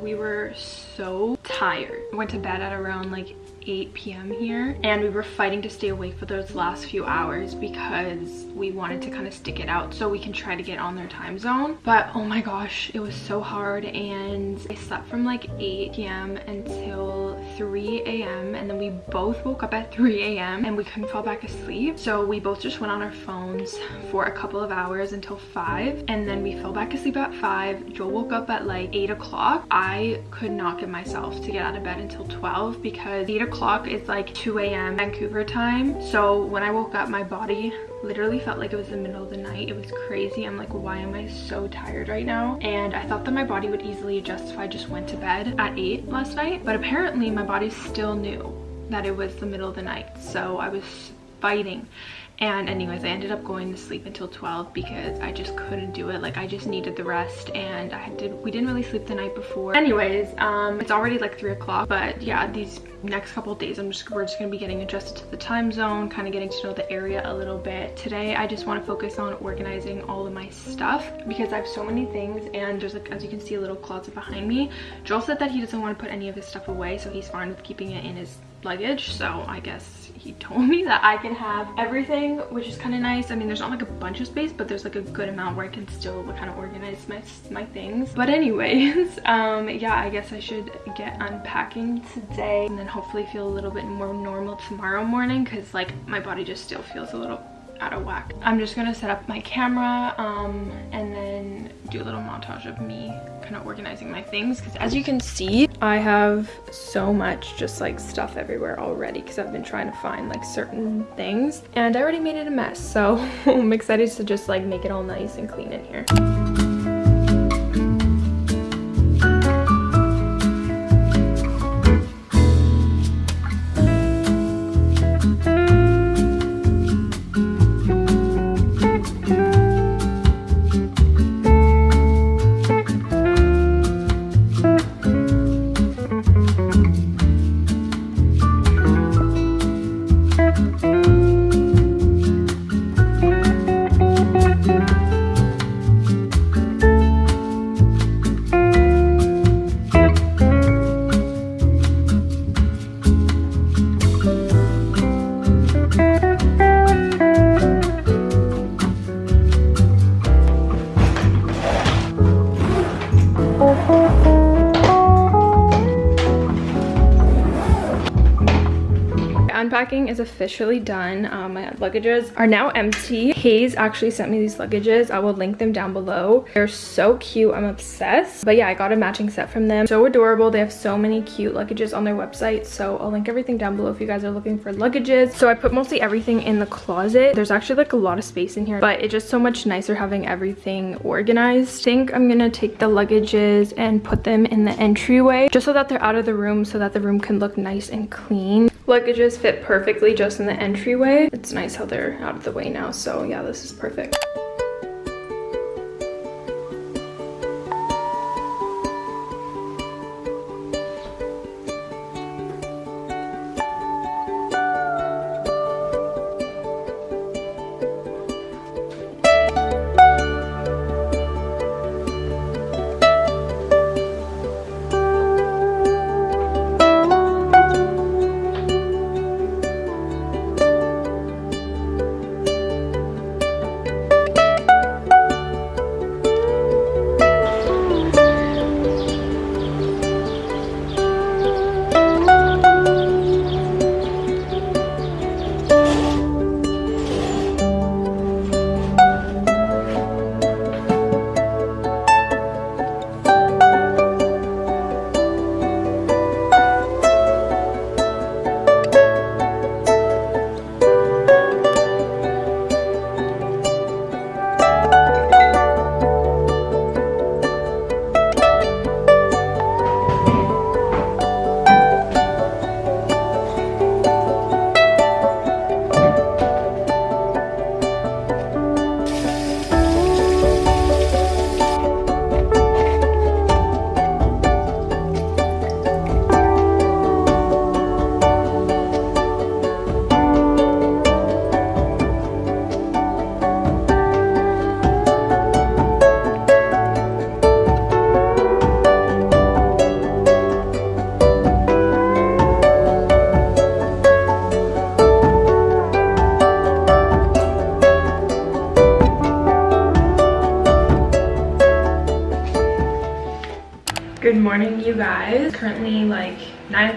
We were so tired. I went to bed at around like 8 p.m. here and we were fighting to stay awake for those last few hours because we wanted to kind of stick it out so we can try to get on their time zone but oh my gosh it was so hard and I slept from like 8 p.m. until 3 a.m. and then we both woke up at 3 a.m. and we couldn't fall back asleep so we both just went on our phones for a couple of hours until 5 and then we fell back asleep at 5 Joel woke up at like 8 o'clock I could not get myself to get out of bed until 12 because 8 o'clock is like 2 a.m. Vancouver time. So when I woke up, my body literally felt like it was the middle of the night. It was crazy. I'm like, why am I so tired right now? And I thought that my body would easily adjust if I just went to bed at 8 last night. But apparently my body still knew that it was the middle of the night. So I was fighting and anyways i ended up going to sleep until 12 because i just couldn't do it. Like i just needed the rest and i did we didn't really sleep the night before. Anyways um it's already like three o'clock but yeah these next couple days i'm just we're just gonna be getting adjusted to the time zone kind of getting to know the area a little bit. Today i just want to focus on organizing all of my stuff because i have so many things and there's like as you can see a little closet behind me. Joel said that he doesn't want to put any of his stuff away so he's fine with keeping it in his luggage so i guess he told me that i can have everything which is kind of nice. I mean there's not like a bunch of space but there's like a good amount where i can still kind of organize my my things. But anyways um yeah i guess i should get unpacking today and then hopefully feel a little bit more normal tomorrow morning because like my body just still feels a little out of whack. I'm just gonna set up my camera um, and then do a little montage of me kind of organizing my things because as you can see, I have so much just like stuff everywhere already because I've been trying to find like certain things and I already made it a mess. So I'm excited to just like make it all nice and clean in here. Unpacking is officially done. Um, my luggages are now empty. Hayes actually sent me these luggages. I will link them down below. They're so cute. I'm obsessed. But yeah, I got a matching set from them. So adorable. They have so many cute luggages on their website. So I'll link everything down below if you guys are looking for luggages. So I put mostly everything in the closet. There's actually like a lot of space in here, but it's just so much nicer having everything organized. I think I'm gonna take the luggages and put them in the entryway just so that they're out of the room so that the room can look nice and clean. Luggages fit perfectly just in the entryway. It's nice how they're out of the way now. So yeah, this is perfect.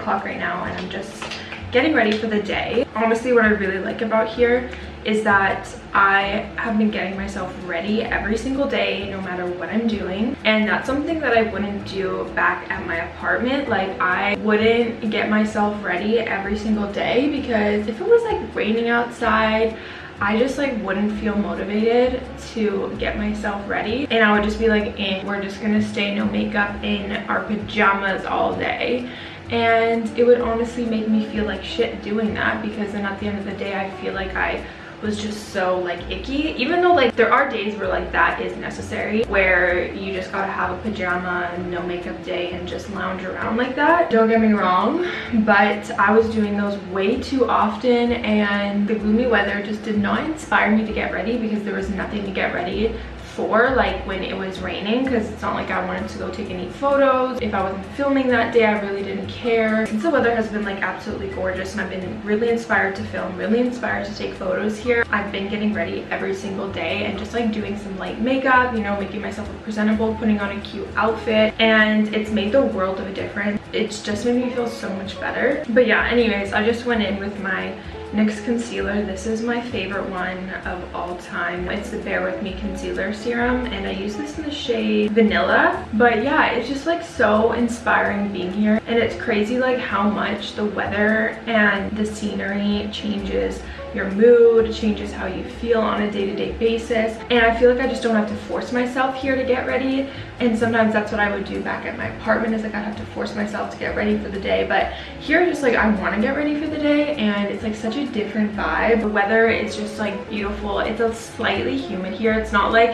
O'clock right now and I'm just getting ready for the day. Honestly, what I really like about here is that I have been getting myself ready every single day no matter what I'm doing. And that's something that I wouldn't do back at my apartment. Like I wouldn't get myself ready every single day because if it was like raining outside I just like wouldn't feel motivated to get myself ready. And I would just be like eh, we're just gonna stay no makeup in our pajamas all day and it would honestly make me feel like shit doing that because then at the end of the day I feel like I was just so like icky. Even though like there are days where like that is necessary where you just gotta have a pajama and no makeup day and just lounge around like that. Don't get me wrong but i was doing those way too often and the gloomy weather just did not inspire me to get ready because there was nothing to get ready for like when it was raining because it's not like I wanted to go take any photos. If I wasn't filming that day, I really didn't care. Since the weather has been like absolutely gorgeous and I've been really inspired to film, really inspired to take photos here, I've been getting ready every single day and just like doing some light makeup, you know, making myself look presentable, putting on a cute outfit and it's made the world of a difference. It's just made me feel so much better. But yeah, anyways, I just went in with my NYX concealer. This is my favorite one of all time. It's the Bare With Me Concealer Serum and I use this in the shade Vanilla. But yeah, it's just like so inspiring being here and it's crazy like how much the weather and the scenery changes your mood, changes how you feel on a day-to-day -day basis. And I feel like I just don't have to force myself here to get ready. And sometimes that's what I would do back at my apartment is like I'd have to force myself to get ready for the day. But here just like I want to get ready for the day and it's like such a different vibe. The weather is just like beautiful. It's a slightly humid here. It's not like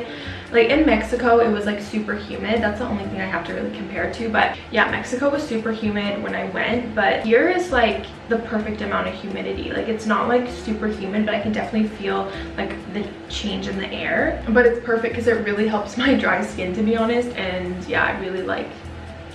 like in Mexico, it was like super humid. That's the only thing I have to really compare to. But yeah, Mexico was super humid when I went. But here is like the perfect amount of humidity. Like it's not like super humid, but I can definitely feel like the change in the air. But it's perfect because it really helps my dry skin to be honest. And yeah, I really like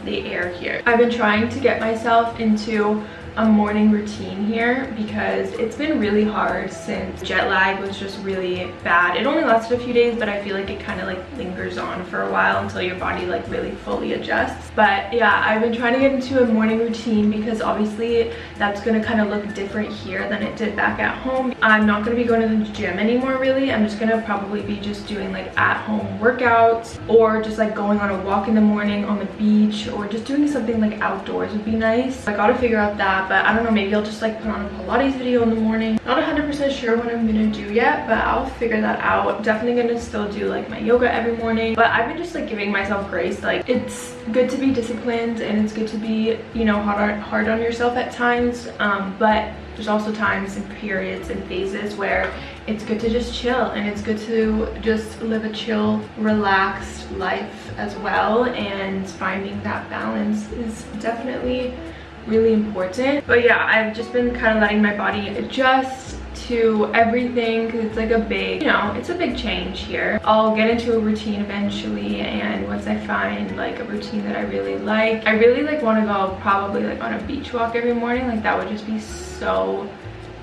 the air here. I've been trying to get myself into a morning routine here because it's been really hard since jet lag was just really bad. It only lasted a few days, but I feel like it kind of like lingers on for a while until your body like really fully adjusts. But yeah, I've been trying to get into a morning routine because obviously that's going to kind of look different here than it did back at home. I'm not going to be going to the gym anymore really. I'm just going to probably be just doing like at home workouts or just like going on a walk in the morning on the beach or just doing something like outdoors would be nice. I got to figure out that but I don't know maybe I'll just like put on a Pilates video in the morning. Not 100% sure what I'm gonna do yet but I'll figure that out. Definitely gonna still do like my yoga every morning but I've been just like giving myself grace like it's good to be disciplined and it's good to be you know hard on, hard on yourself at times um, but there's also times and periods and phases where it's good to just chill and it's good to just live a chill relaxed life as well and finding that balance is definitely really important. But yeah i've just been kind of letting my body adjust to everything because it's like a big you know it's a big change here. I'll get into a routine eventually and once i find like a routine that i really like i really like want to go probably like on a beach walk every morning like that would just be so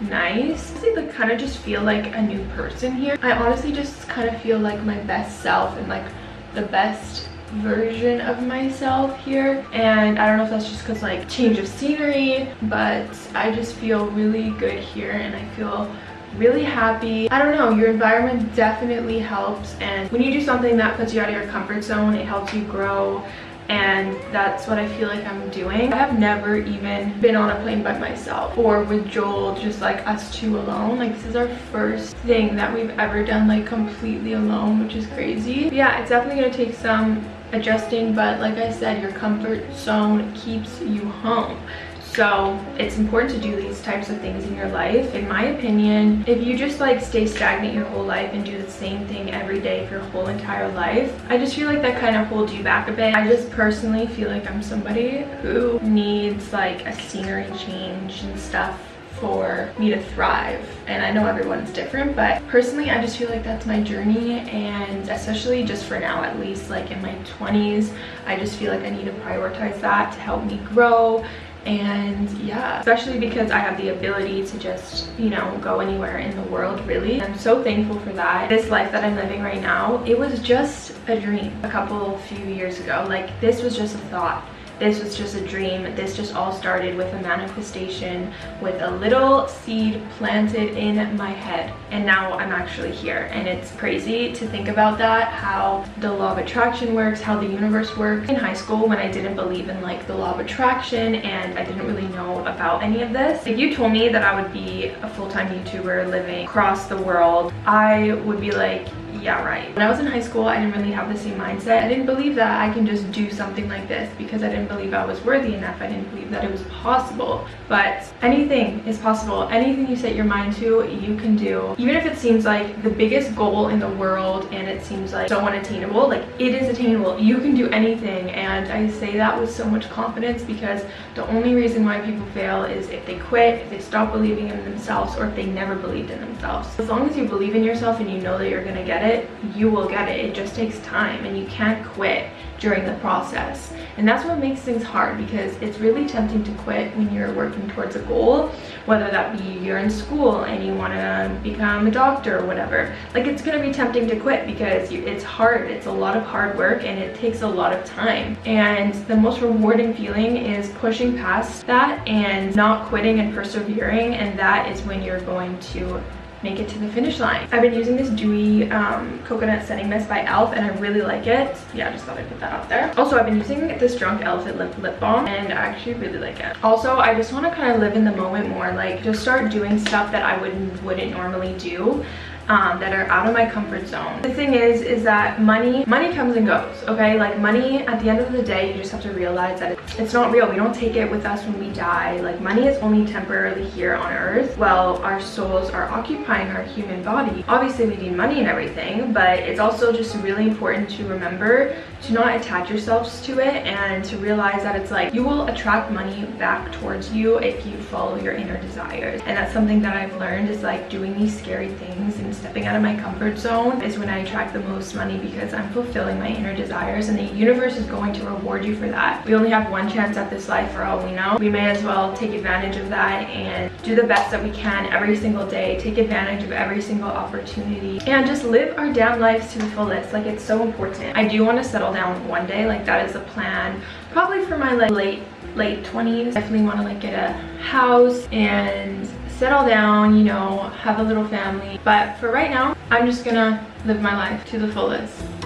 nice. I like kind of just feel like a new person here. I honestly just kind of feel like my best self and like the best version of myself here and I don't know if that's just because like change of scenery but I just feel really good here and I feel really happy i don't know your environment definitely helps and when you do something that puts you out of your comfort zone it helps you grow and that's what I feel like I'm doing. I have never even been on a plane by myself or with Joel, just like us two alone. Like this is our first thing that we've ever done like completely alone, which is crazy. But yeah, it's definitely gonna take some adjusting but like i said your comfort zone keeps you home. So it's important to do these types of things in your life. In my opinion if you just like stay stagnant your whole life and do the same thing every day for your whole entire life i just feel like that kind of holds you back a bit. I just personally feel like i'm somebody who needs like a scenery change and stuff for me to thrive. And I know everyone's different but personally I just feel like that's my journey. And especially just for now at least like in my 20s I just feel like I need to prioritize that to help me grow. And yeah especially because i have the ability to just you know go anywhere in the world really. I'm so thankful for that. This life that i'm living right now it was just a dream a couple few years ago. Like this was just a thought this was just a dream. This just all started with a manifestation with a little seed planted in my head. And now I'm actually here. And it's crazy to think about that, how the law of attraction works, how the universe works. In high school, when I didn't believe in like the law of attraction and I didn't really know about any of this, if you told me that I would be a full-time YouTuber living across the world, I would be like, yeah right. When i was in high school i didn't really have the same mindset. I didn't believe that i can just do something like this because i didn't believe i was worthy enough. I didn't believe that it was possible. But anything is possible. Anything you set your mind to you can do. Even if it seems like the biggest goal in the world and it seems like so unattainable like it is attainable. You can do anything. And i say that with so much confidence because the only reason why people fail is if they quit if they stop believing in themselves or if they never believed in themselves. As long as you believe in yourself and you know that you're gonna get it it, you will get it. It just takes time and you can't quit during the process. And that's what makes things hard because it's really tempting to quit when you're working towards a goal, whether that be you're in school and you want to become a doctor or whatever. Like it's going to be tempting to quit because you, it's hard. It's a lot of hard work and it takes a lot of time. And the most rewarding feeling is pushing past that and not quitting and persevering. And that is when you're going to make it to the finish line. I've been using this dewy um, coconut setting mist by e.l.f. and I really like it. Yeah, I just thought I'd put that out there. Also, I've been using this Drunk Elephant lip, lip balm and I actually really like it. Also, I just want to kind of live in the moment more, like just start doing stuff that I wouldn't, wouldn't normally do um, that are out of my comfort zone. The thing is, is that money, money comes and goes, okay? Like money, at the end of the day, you just have to realize that it's, it's not real. We don't take it with us when we die. Like money is only temporarily here on earth while our souls are occupying our human body. Obviously, we need money and everything, but it's also just really important to remember to not attach yourselves to it and to realize that it's like you will attract money back towards you if you follow your inner desires. And that's something that I've learned is like doing these scary things and stepping out of my comfort zone is when I attract the most money because I'm fulfilling my inner desires and the universe is going to reward you for that. We only have one chance at this life for all we know. We may as well take advantage of that and do the best that we can every single day, take advantage of every single opportunity and just live our damn lives to the fullest. Like it's so important. I do want to settle down one day, like that is a plan probably for my like late late 20s. Definitely want to like get a house and settle down, you know, have a little family. But for right now, I'm just gonna live my life to the fullest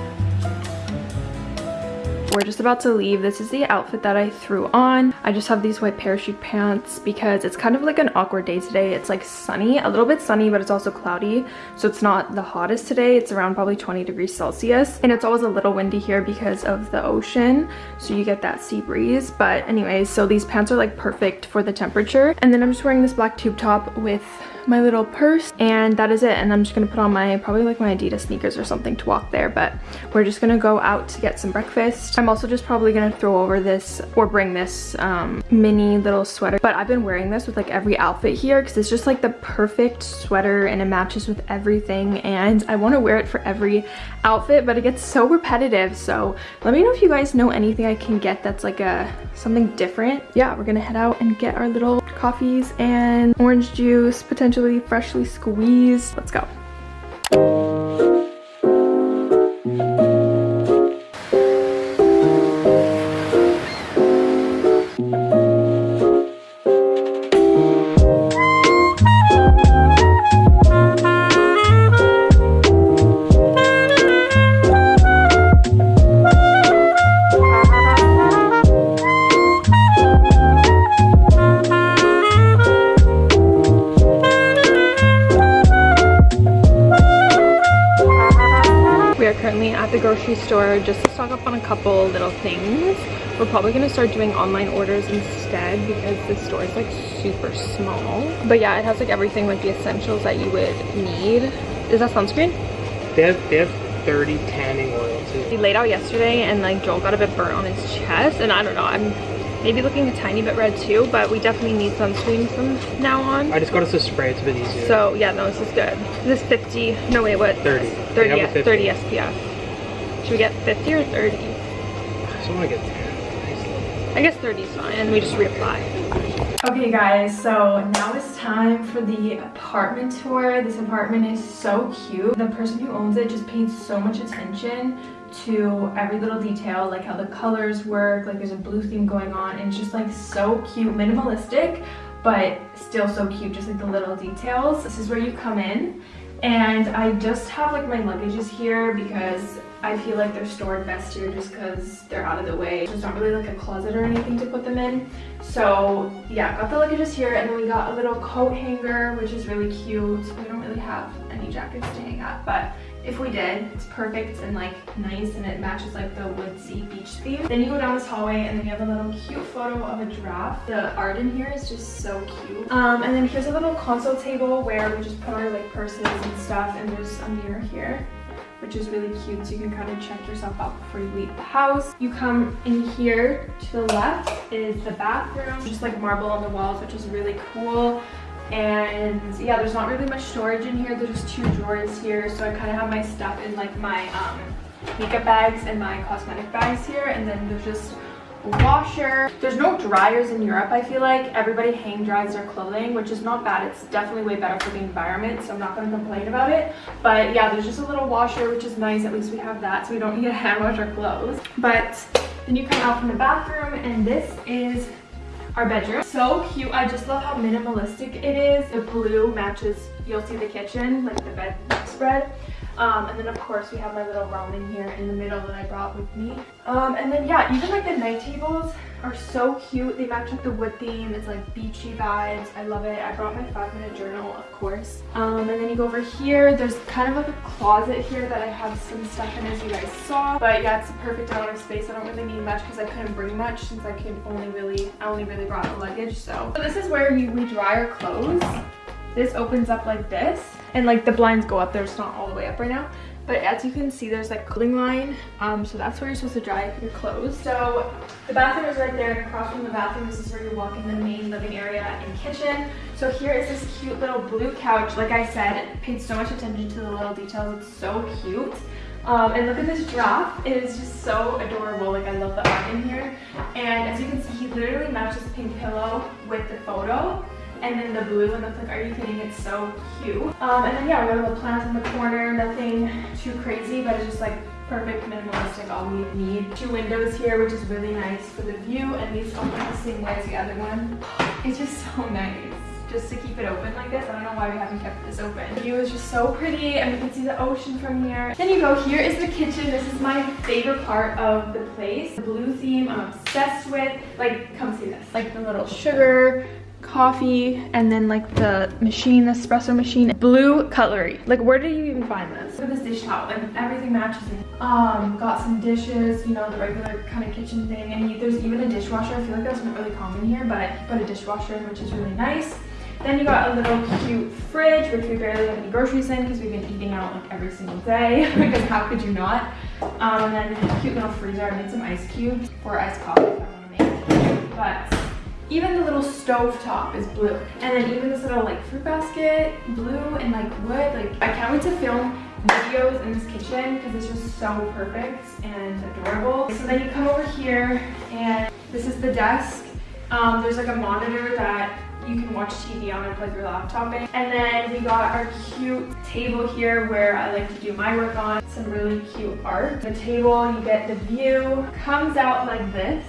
we're just about to leave. This is the outfit that i threw on. I just have these white parachute pants because it's kind of like an awkward day today. It's like sunny a little bit sunny but it's also cloudy so it's not the hottest today. It's around probably 20 degrees celsius and it's always a little windy here because of the ocean so you get that sea breeze. But anyways so these pants are like perfect for the temperature and then i'm just wearing this black tube top with my little purse and that is it. And i'm just gonna put on my probably like my adidas sneakers or something to walk there but we're just gonna go out to get some breakfast i'm also just probably gonna throw over this or bring this um, mini little sweater. But i've been wearing this with like every outfit here because it's just like the perfect sweater and it matches with everything. And i want to wear it for every outfit but it gets so repetitive. So let me know if you guys know anything i can get that's like a something different. Yeah we're gonna head out and get our little coffees and orange juice potentially freshly squeezed. Let's go grocery store just to stock up on a couple little things. We're probably going to start doing online orders instead because the store is like super small. But yeah, it has like everything like the essentials that you would need. Is that sunscreen? They have, they have 30 tanning oil too. He laid out yesterday and like Joel got a bit burnt on his chest and I don't know, I'm maybe looking a tiny bit red too, but we definitely need sunscreen from now on. I just got us a spray, it's a bit easier. So yeah, no, this is good. This 50, no wait, what? 30. 30, 30 SPF. Should we get 50 or 30? I just want to get 10. I guess 30 is fine, and we just reapply. Okay guys, so now it's time for the apartment tour. This apartment is so cute. The person who owns it just paid so much attention to every little detail, like how the colors work, like there's a blue theme going on, and it's just like so cute, minimalistic, but still so cute, just like the little details. This is where you come in, and I just have like my luggages here because I feel like they're stored best here just because they're out of the way. There's not really like a closet or anything to put them in. So yeah, got the luggages here and then we got a little coat hanger, which is really cute. We don't really have any jackets to hang up, but if we did, it's perfect and like nice and it matches like the woodsy beach theme. Then you go down this hallway and then you have a little cute photo of a giraffe. The art in here is just so cute. Um, and then here's a little console table where we just put our like purses and stuff and there's a mirror here which is really cute so you can kind of check yourself out before you leave the house. You come in here to the left is the bathroom, just like marble on the walls, which is really cool. And yeah, there's not really much storage in here. There's just two drawers here. So I kind of have my stuff in like my um, makeup bags and my cosmetic bags here. And then there's just a washer. There's no dryers in Europe, I feel like. Everybody hang dries their clothing, which is not bad. It's definitely way better for the environment, so I'm not going to complain about it. But yeah, there's just a little washer, which is nice. At least we have that, so we don't need to hand wash our clothes. But then you come out from the bathroom, and this is our bedroom. So cute. I just love how minimalistic it is. The blue matches, you'll see the kitchen, like the bed spread. Um, and then of course we have my little ramen here in the middle that I brought with me. Um, and then yeah, even like the night tables are so cute. They match like the wood theme. It's like beachy vibes. I love it. I brought my five minute journal, of course. Um, and then you go over here. There's kind of like a closet here that I have some stuff in as you guys saw. But yeah, it's the perfect amount of space. I don't really need much because I couldn't bring much since I could only really, I only really brought the luggage. So, so this is where we dry our clothes. This opens up like this and like the blinds go up there. It's not all the way up right now. But as you can see, there's like clothing line. Um, so that's where you're supposed to dry your clothes. So the bathroom is right there. Across from the bathroom, this is where you walk in the main living area and kitchen. So here is this cute little blue couch. Like I said, paid so much attention to the little details. It's so cute. Um, and look at this giraffe. It is just so adorable. Like I love the art in here. And as you can see, he literally matches the pink pillow with the photo and then the blue and it's like, are you kidding? It's so cute. Um, and then yeah, we have a little plant in the corner, nothing too crazy, but it's just like perfect minimalistic all we need two windows here which is really nice for the view and these open the same way as the other one it's just so nice just to keep it open like this. I don't know why we haven't kept this open. The view is just so pretty and we can see the ocean from here. Then you go, here is the kitchen. This is my favorite part of the place. The blue theme I'm obsessed with. Like, come see this. Like the little sugar coffee and then like the machine the espresso machine. Blue cutlery. Like where do you even find this? At this dish towel. Like everything matches um got some dishes you know the regular kind of kitchen thing. And there's even a dishwasher. I feel like that's not really common here but put a dishwasher in which is really nice. Then you got a little cute fridge which we barely have any groceries in because we've been eating out like every single day because how could you not? Um and then a cute little freezer. I made some ice cubes or iced coffee if i want to make. But even the little stove top is blue. And then even this little like fruit basket, blue and like wood. Like I can't wait to film videos in this kitchen because it's just so perfect and adorable. So then you come over here and this is the desk. Um, there's like a monitor that you can watch TV on and plug your laptop in. And then we got our cute table here where I like to do my work on. Some really cute art. The table, you get the view, comes out like this.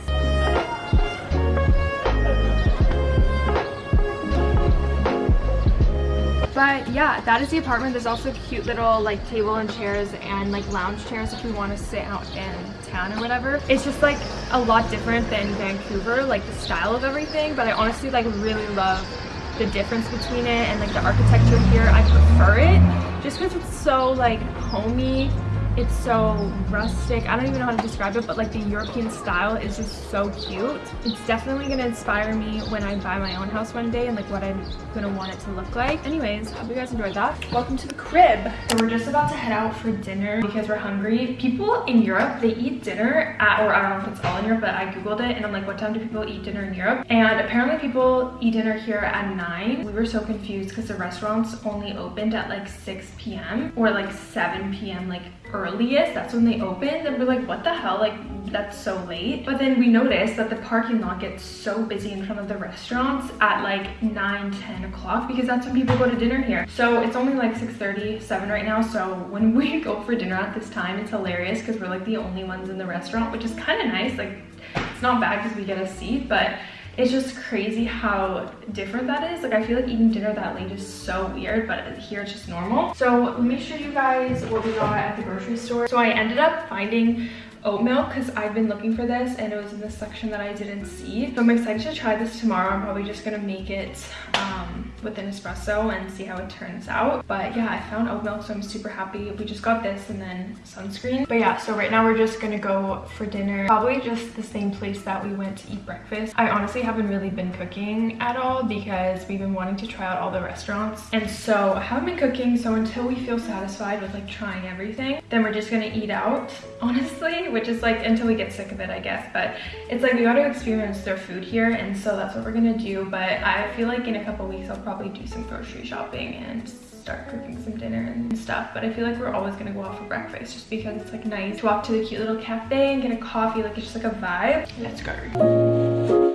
But yeah, that is the apartment. There's also cute little like table and chairs and like lounge chairs if we want to sit out in town or whatever. It's just like a lot different than Vancouver, like the style of everything. But I honestly like really love the difference between it and like the architecture here. I prefer it just because it's so like homey it's so rustic. I don't even know how to describe it, but like the European style is just so cute. It's definitely gonna inspire me when I buy my own house one day and like what I'm gonna want it to look like. Anyways, hope you guys enjoyed that. Welcome to the crib. So we're just about to head out for dinner because we're hungry. People in Europe, they eat dinner at, or I don't know if it's all in Europe, but I Googled it and I'm like, what time do people eat dinner in Europe? And apparently people eat dinner here at nine. We were so confused because the restaurants only opened at like 6 p.m. or like 7 p.m. like earliest, that's when they opened. And we're like, what the hell? Like, that's so late. But then we noticed that the parking lot gets so busy in front of the restaurants at like 9, 10 o'clock because that's when people go to dinner here. So it's only like 6.30, 7 right now. So when we go for dinner at this time, it's hilarious because we're like the only ones in the restaurant, which is kind of nice. Like it's not bad because we get a seat, but it's just crazy how different that is. Like I feel like eating dinner that late is so weird, but here it's just normal. So let me show you guys what we got at the grocery store. So I ended up finding oat milk because I've been looking for this and it was in this section that I didn't see. So I'm excited to try this tomorrow. I'm probably just gonna make it um, with an espresso and see how it turns out. But yeah, I found oat milk, so I'm super happy. We just got this and then sunscreen. But yeah, so right now we're just gonna go for dinner. Probably just the same place that we went to eat breakfast. I honestly haven't really been cooking at all because we've been wanting to try out all the restaurants. And so I haven't been cooking, so until we feel satisfied with like trying everything, then we're just gonna eat out, honestly which is like until we get sick of it, I guess. But it's like we got to experience their food here, and so that's what we're gonna do. But I feel like in a couple weeks, I'll probably do some grocery shopping and start cooking some dinner and stuff. But I feel like we're always gonna go out for breakfast just because it's like nice to walk to the cute little cafe and get a coffee. Like it's just like a vibe. Let's go.